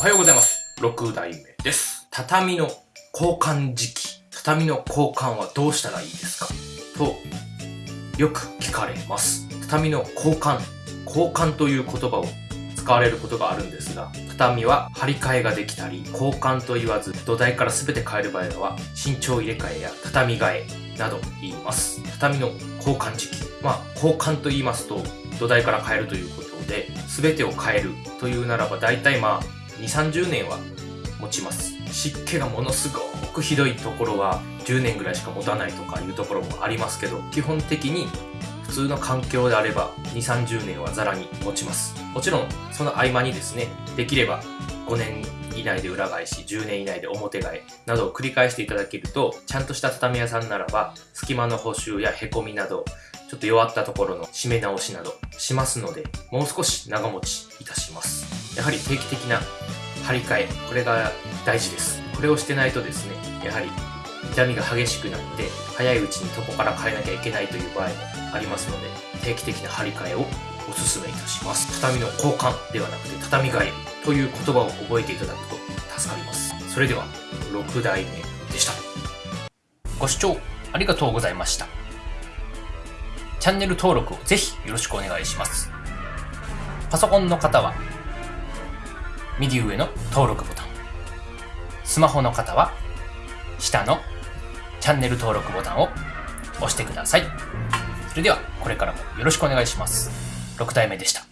おはようございます。6代目です。畳の交換時期。畳の交換はどうしたらいいですか？と、よく聞かれます。畳の交換。交換という言葉を使われることがあるんですが、畳は張り替えができたり、交換と言わず土台から全て変える場合は、身長入れ替えや畳替えなど言います。畳の交換時期。まあ、交換と言いますと、土台から変えるということで、全てを変えるというならば、大体まあ、2、30年は持ちます。湿気がものすごくひどいところは10年ぐらいしか持たないとかいうところもありますけど、基本的に普通の環境であれば2、30年はザラに持ちます。もちろん、その合間にですね、できれば5年以内で裏返し、10年以内で表替えなどを繰り返していただけると、ちゃんとした畳屋さんならば、隙間の補修や凹みなど、ちょっと弱ったところの締め直しなどしますので、もう少し長持ちいたします。やはり定期的な張り替え、これが大事です。これをしてないとですね、やはり痛みが激しくなって、早いうちに床から変えなきゃいけないという場合もありますので、定期的な張り替えをお勧めいたします。畳の交換ではなくて、畳替えという言葉を覚えていただくと助かります。それでは、6代目でした。ご視聴ありがとうございました。チャンネル登録をぜひよろしくお願いします。パソコンの方は、右上の登録ボタン。スマホの方は、下のチャンネル登録ボタンを押してください。それでは、これからもよろしくお願いします。6体目でした。